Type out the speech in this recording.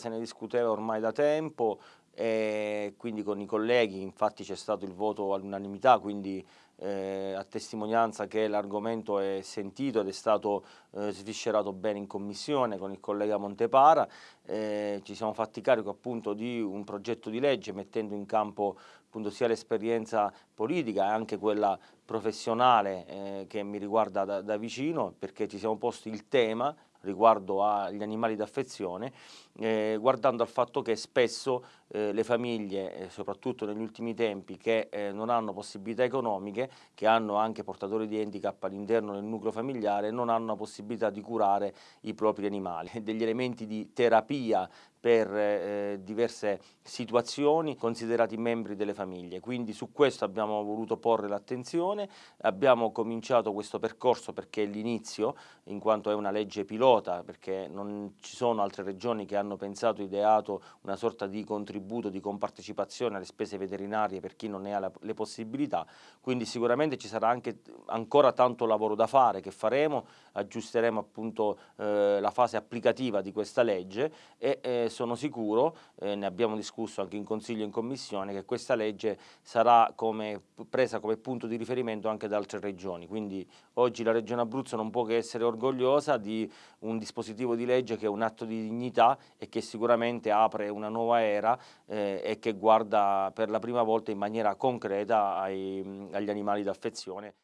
Se ne discuteva ormai da tempo e quindi con i colleghi, infatti c'è stato il voto all'unanimità, quindi eh, a testimonianza che l'argomento è sentito ed è stato eh, sviscerato bene in commissione con il collega Montepara, eh, ci siamo fatti carico appunto di un progetto di legge mettendo in campo appunto sia l'esperienza politica e anche quella professionale eh, che mi riguarda da, da vicino perché ci siamo posti il tema riguardo agli animali d'affezione, eh, guardando al fatto che spesso eh, le famiglie, eh, soprattutto negli ultimi tempi, che eh, non hanno possibilità economiche, che hanno anche portatori di handicap all'interno del nucleo familiare, non hanno la possibilità di curare i propri animali. Degli elementi di terapia per eh, diverse situazioni considerati membri delle famiglie, quindi su questo abbiamo voluto porre l'attenzione, abbiamo cominciato questo percorso perché è l'inizio, in quanto è una legge pilota, perché non ci sono altre regioni che hanno pensato, ideato una sorta di contributo, di compartecipazione alle spese veterinarie per chi non ne ha la, le possibilità, quindi sicuramente ci sarà anche ancora tanto lavoro da fare che faremo, aggiusteremo appunto eh, la fase applicativa di questa legge e eh, sono sicuro, eh, ne abbiamo discusso anche in Consiglio e in Commissione, che questa legge sarà come, presa come punto di riferimento anche da altre regioni. Quindi oggi la Regione Abruzzo non può che essere orgogliosa di un dispositivo di legge che è un atto di dignità e che sicuramente apre una nuova era eh, e che guarda per la prima volta in maniera concreta ai, agli animali d'affezione.